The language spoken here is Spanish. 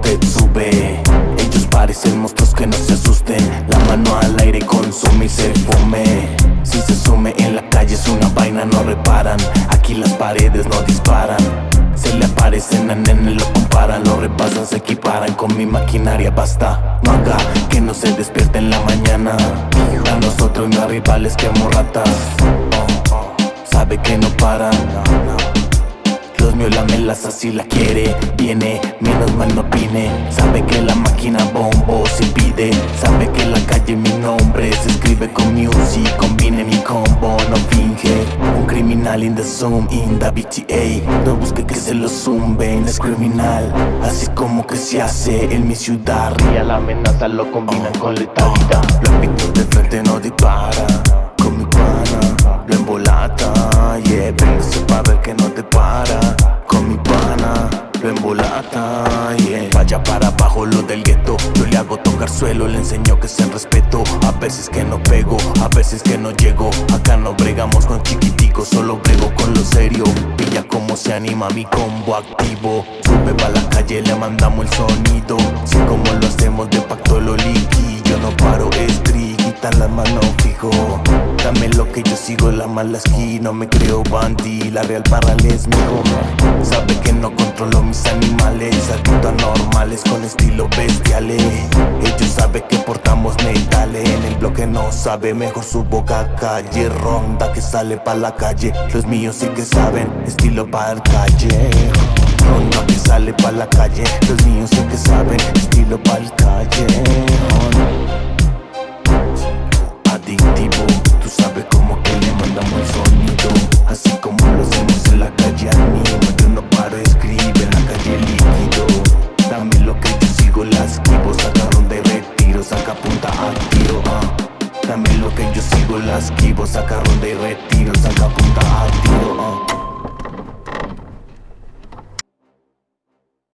te sube. Ellos parecen monstruos que no se asusten. La mano al aire consume y se fume. Si se sume en la calle es una vaina, no reparan. Aquí las paredes no disparan. Se le aparecen a nene, lo comparan, lo repasan, se equiparan con mi maquinaria, basta. No haga que no se despierte en la mañana. A nosotros no rivales que ratas oh, oh, Sabe que no paran Los míos la quiere Viene, menos mal no opine. Sabe que la máquina bombo se pide Sabe que la calle mi nombre Se escribe con music, combine mi combo, no finge. Criminal in the zoom, in the BTA No busque que se lo zumben, es criminal. Así como que se hace en mi ciudad. Ría la amenaza lo combinan con letalidad. Lo pito de frente no Vaya para abajo lo del gueto. Yo le hago tocar suelo, le enseño que se respeto. A veces que no pego, a veces que no llego. Acá no bregamos con chiquiticos, solo brego con lo serio. Pilla como se anima mi combo activo. Sube pa' la calle, le mandamos el sonido. Si como lo hacemos de pacto lo liqui Yo no paro, es triguita la mano fijo Dame lo que yo sigo, la mala esquina me creo bandy, la real parral es mi Sabe que no controlo mis animales Adicto anormales con estilo bestiales Ellos saben que portamos metales En el bloque no sabe, mejor su boca calle Ronda que sale pa' la calle. Los míos sí que saben, estilo pa' el calle Ronda que sale pa' la calle. Los míos sí que saben, estilo pa' el calle Sabes como que le mandamos el sonido Así como lo hacemos en la calle animo Yo no paro, escribe en la calle líquido Dame lo que yo sigo, las esquivo Saca ronda y retiro, saca punta a tiro uh. Dame lo que yo sigo, las esquivo Saca ronda y retiro, saca punta a tiro uh.